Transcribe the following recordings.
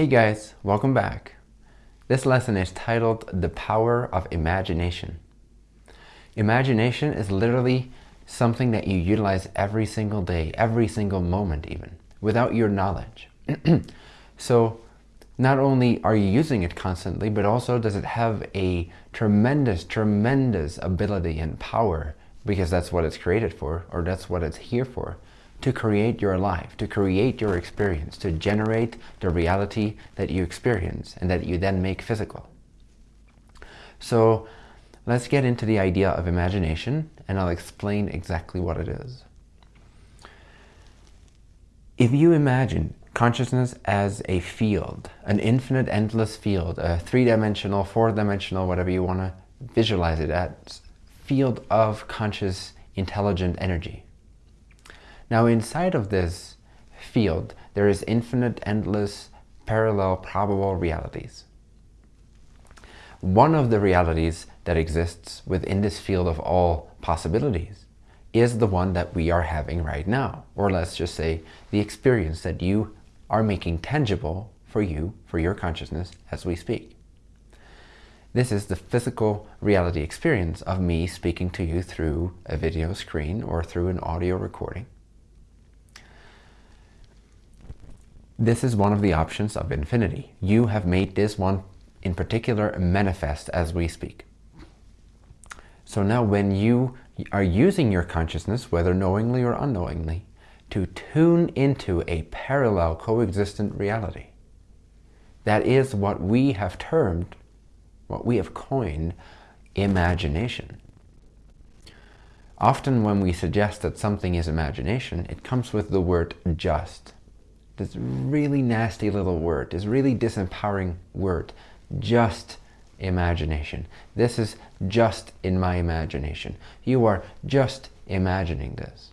Hey guys, welcome back. This lesson is titled The Power of Imagination. Imagination is literally something that you utilize every single day, every single moment even, without your knowledge. so not only are you using it constantly, but also does it have a tremendous, tremendous ability and power because that's what it's created for, or that's what it's here for, to create your life, to create your experience, to generate the reality that you experience and that you then make physical. So let's get into the idea of imagination and I'll explain exactly what it is. If you imagine consciousness as a field, an infinite, endless field, a three-dimensional, four-dimensional, whatever you want to visualize it as, field of conscious, intelligent energy. Now inside of this field, there is infinite, endless, parallel, probable realities. One of the realities that exists within this field of all possibilities is the one that we are having right now. Or let's just say the experience that you are making tangible for you, for your consciousness as we speak. This is the physical reality experience of me speaking to you through a video screen or through an audio recording. This is one of the options of infinity. You have made this one in particular manifest as we speak. So now when you are using your consciousness, whether knowingly or unknowingly, to tune into a parallel coexistent reality, that is what we have termed what we have coined imagination. Often when we suggest that something is imagination, it comes with the word just. This really nasty little word, this really disempowering word, just imagination. This is just in my imagination. You are just imagining this.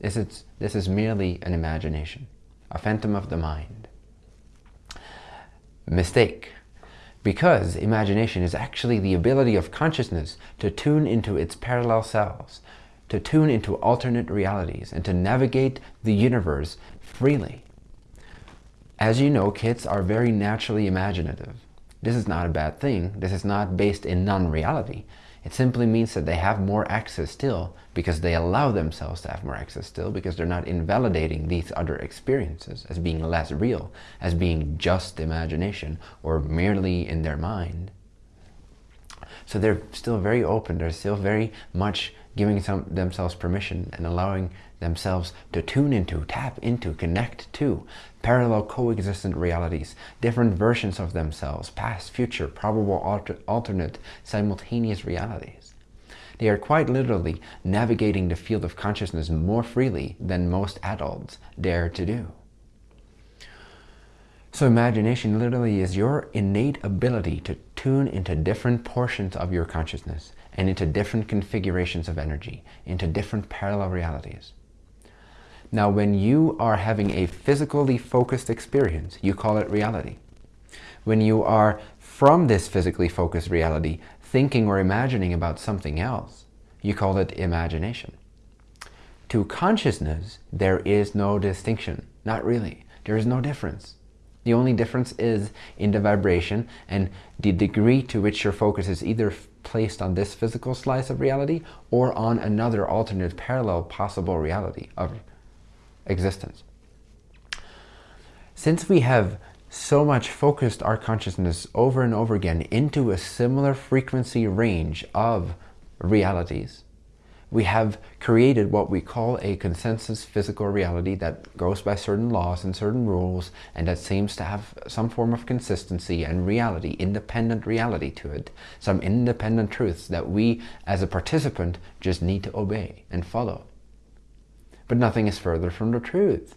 This is, this is merely an imagination, a phantom of the mind. Mistake because imagination is actually the ability of consciousness to tune into its parallel selves, to tune into alternate realities, and to navigate the universe freely. As you know, kids are very naturally imaginative. This is not a bad thing. This is not based in non-reality. It simply means that they have more access still because they allow themselves to have more access still because they're not invalidating these other experiences as being less real, as being just imagination or merely in their mind. So they're still very open. They're still very much giving some, themselves permission and allowing themselves to tune into, tap into, connect to parallel coexistent realities, different versions of themselves, past, future, probable, alter, alternate, simultaneous realities. They are quite literally navigating the field of consciousness more freely than most adults dare to do. So imagination literally is your innate ability to tune into different portions of your consciousness and into different configurations of energy, into different parallel realities. Now, when you are having a physically focused experience, you call it reality. When you are from this physically focused reality thinking or imagining about something else, you call it imagination. To consciousness, there is no distinction. Not really. There is no difference. The only difference is in the vibration and the degree to which your focus is either placed on this physical slice of reality or on another alternate parallel possible reality of existence. Since we have so much focused our consciousness over and over again into a similar frequency range of realities, we have created what we call a consensus physical reality that goes by certain laws and certain rules and that seems to have some form of consistency and reality, independent reality to it, some independent truths that we as a participant just need to obey and follow. But nothing is further from the truth.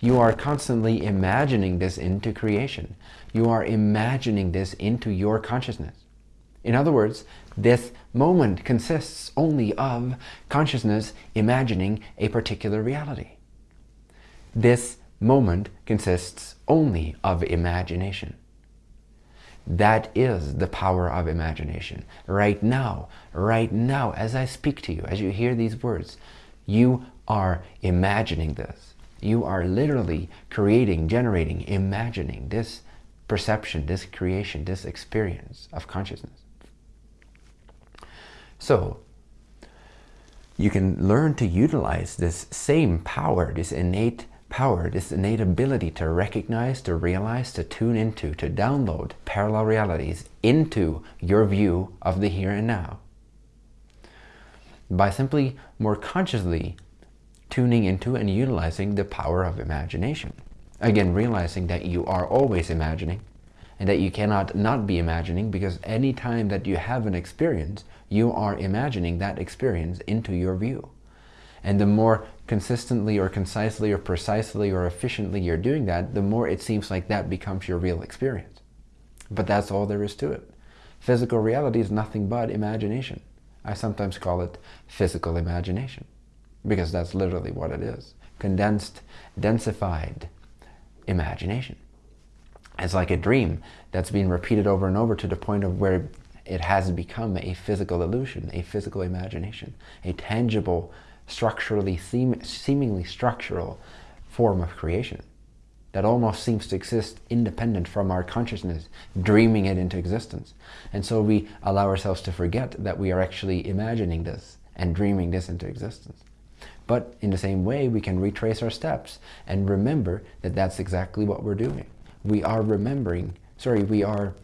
You are constantly imagining this into creation. You are imagining this into your consciousness. In other words, this moment consists only of consciousness imagining a particular reality. This moment consists only of imagination. That is the power of imagination. Right now, right now, as I speak to you, as you hear these words, you are imagining this. You are literally creating, generating, imagining this perception, this creation, this experience of consciousness. So, you can learn to utilize this same power, this innate power, this innate ability to recognize, to realize, to tune into, to download parallel realities into your view of the here and now. By simply more consciously tuning into and utilizing the power of imagination. Again, realizing that you are always imagining and that you cannot not be imagining because any time that you have an experience, you are imagining that experience into your view. And the more consistently or concisely or precisely or efficiently you're doing that, the more it seems like that becomes your real experience. But that's all there is to it. Physical reality is nothing but imagination. I sometimes call it physical imagination because that's literally what it is. Condensed, densified imagination. It's like a dream that's been repeated over and over to the point of where it has become a physical illusion, a physical imagination, a tangible, structurally, seem, seemingly structural form of creation that almost seems to exist independent from our consciousness, dreaming it into existence. And so we allow ourselves to forget that we are actually imagining this and dreaming this into existence. But in the same way, we can retrace our steps and remember that that's exactly what we're doing. We are remembering, sorry, we are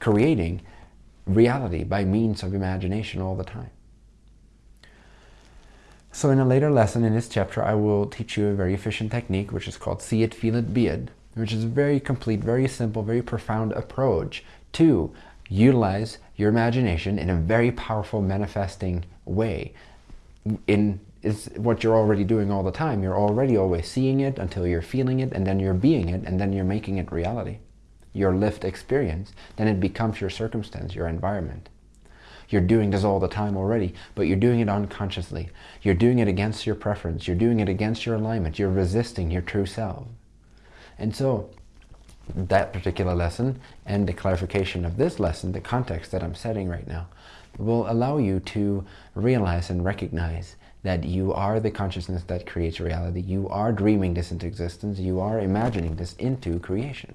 creating reality by means of imagination all the time. So in a later lesson in this chapter, I will teach you a very efficient technique, which is called See It, Feel It, Be It, which is a very complete, very simple, very profound approach to utilize your imagination in a very powerful manifesting way in is what you're already doing all the time. You're already always seeing it until you're feeling it, and then you're being it, and then you're making it reality. Your lived experience, then it becomes your circumstance, your environment. You're doing this all the time already, but you're doing it unconsciously. You're doing it against your preference. You're doing it against your alignment. You're resisting your true self. And so, that particular lesson and the clarification of this lesson, the context that I'm setting right now, will allow you to realize and recognize that you are the consciousness that creates reality. You are dreaming this into existence. You are imagining this into creation.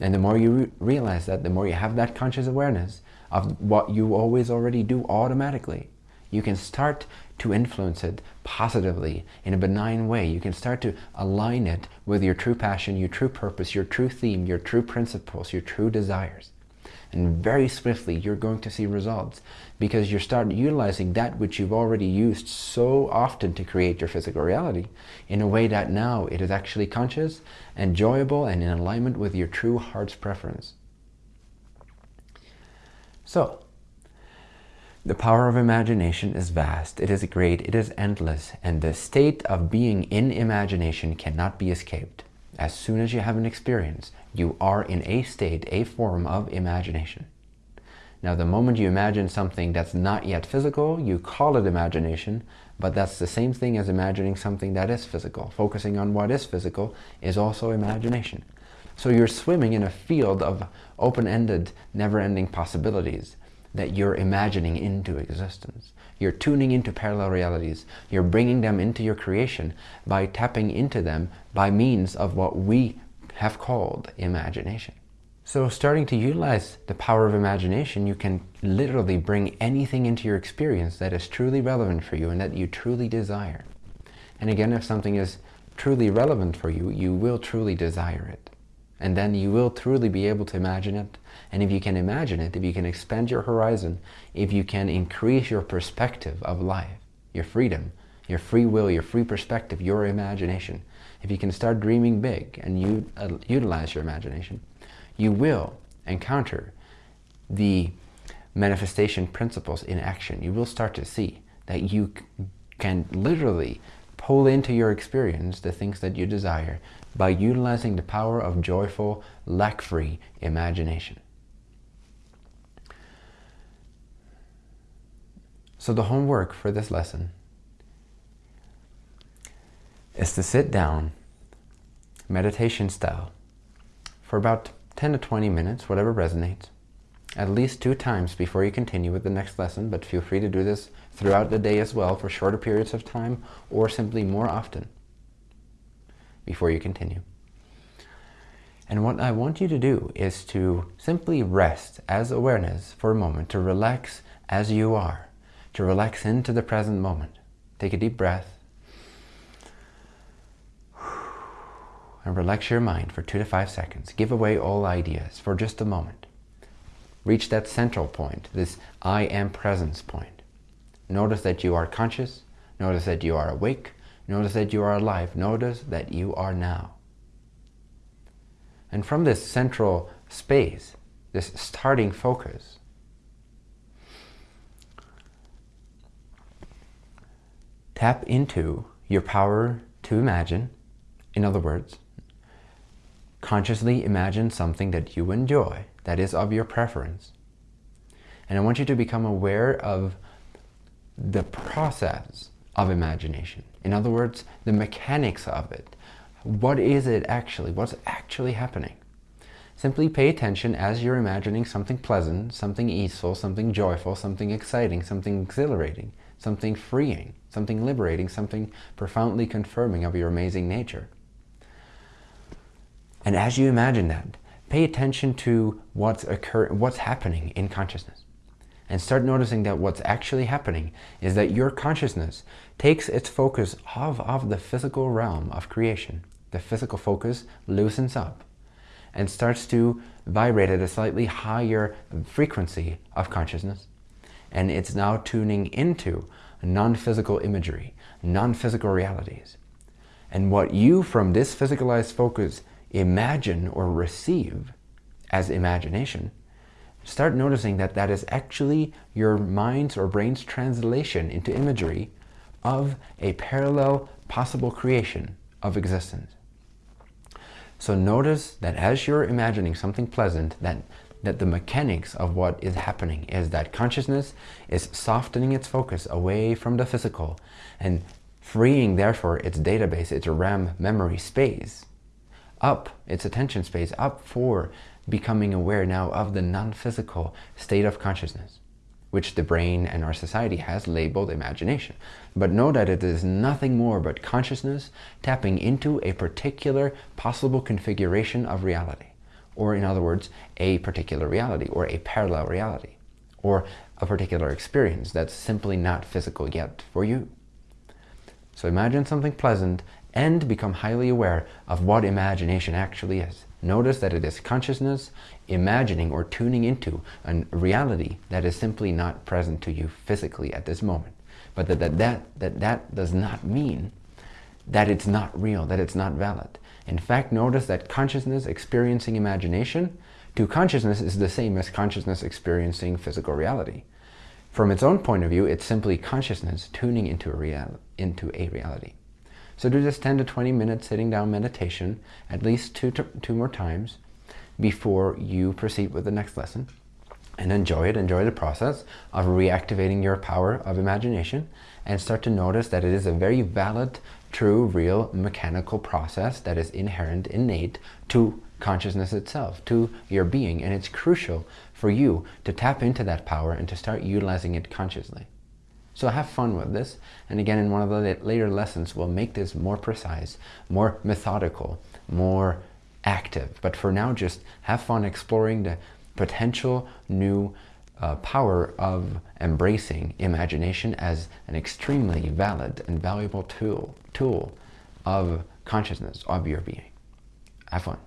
And the more you re realize that, the more you have that conscious awareness of what you always already do automatically, you can start to influence it positively in a benign way. You can start to align it with your true passion, your true purpose, your true theme, your true principles, your true desires. And very swiftly, you're going to see results because you start utilizing that which you've already used so often to create your physical reality in a way that now it is actually conscious, enjoyable, and in alignment with your true heart's preference. So, the power of imagination is vast, it is great, it is endless, and the state of being in imagination cannot be escaped. As soon as you have an experience, you are in a state, a form of imagination. Now, the moment you imagine something that's not yet physical, you call it imagination, but that's the same thing as imagining something that is physical. Focusing on what is physical is also imagination. So you're swimming in a field of open-ended, never-ending possibilities that you're imagining into existence. You're tuning into parallel realities. You're bringing them into your creation by tapping into them by means of what we have called imagination. So starting to utilize the power of imagination, you can literally bring anything into your experience that is truly relevant for you and that you truly desire. And again, if something is truly relevant for you, you will truly desire it. And then you will truly be able to imagine it. And if you can imagine it, if you can expand your horizon, if you can increase your perspective of life, your freedom, your free will, your free perspective, your imagination, if you can start dreaming big and you uh, utilize your imagination, you will encounter the manifestation principles in action. You will start to see that you can literally pull into your experience the things that you desire by utilizing the power of joyful, lack-free imagination. So the homework for this lesson is to sit down, meditation style, for about 10 to 20 minutes, whatever resonates, at least two times before you continue with the next lesson, but feel free to do this throughout the day as well for shorter periods of time or simply more often before you continue. And what I want you to do is to simply rest as awareness for a moment, to relax as you are, to relax into the present moment. Take a deep breath. Relax your mind for two to five seconds. Give away all ideas for just a moment. Reach that central point, this I am presence point. Notice that you are conscious. Notice that you are awake. Notice that you are alive. Notice that you are now. And from this central space, this starting focus, tap into your power to imagine. In other words, consciously imagine something that you enjoy, that is of your preference. And I want you to become aware of the process of imagination. In other words, the mechanics of it. What is it actually? What's actually happening? Simply pay attention as you're imagining something pleasant, something easeful, something joyful, something exciting, something exhilarating, something freeing, something liberating, something profoundly confirming of your amazing nature. And as you imagine that, pay attention to what's occurring, what's happening in consciousness. And start noticing that what's actually happening is that your consciousness takes its focus off of the physical realm of creation. The physical focus loosens up and starts to vibrate at a slightly higher frequency of consciousness. And it's now tuning into non-physical imagery, non-physical realities. And what you, from this physicalized focus, imagine or receive as imagination, start noticing that that is actually your mind's or brain's translation into imagery of a parallel possible creation of existence. So notice that as you're imagining something pleasant, that, that the mechanics of what is happening is that consciousness is softening its focus away from the physical and freeing therefore its database, its RAM memory space up its attention space, up for becoming aware now of the non-physical state of consciousness, which the brain and our society has labeled imagination. But know that it is nothing more but consciousness tapping into a particular possible configuration of reality. Or in other words, a particular reality or a parallel reality or a particular experience that's simply not physical yet for you. So imagine something pleasant and become highly aware of what imagination actually is. Notice that it is consciousness imagining or tuning into a reality that is simply not present to you physically at this moment. But that that, that, that, that does not mean that it's not real, that it's not valid. In fact, notice that consciousness experiencing imagination to consciousness is the same as consciousness experiencing physical reality. From its own point of view, it's simply consciousness tuning into a, real, into a reality. So do this 10 to 20 minutes sitting down meditation at least two, two more times before you proceed with the next lesson. And enjoy it, enjoy the process of reactivating your power of imagination and start to notice that it is a very valid, true, real, mechanical process that is inherent, innate to consciousness itself, to your being. And it's crucial for you to tap into that power and to start utilizing it consciously. So have fun with this. And again, in one of the later lessons, we'll make this more precise, more methodical, more active. But for now, just have fun exploring the potential new uh, power of embracing imagination as an extremely valid and valuable tool, tool of consciousness, of your being. Have fun.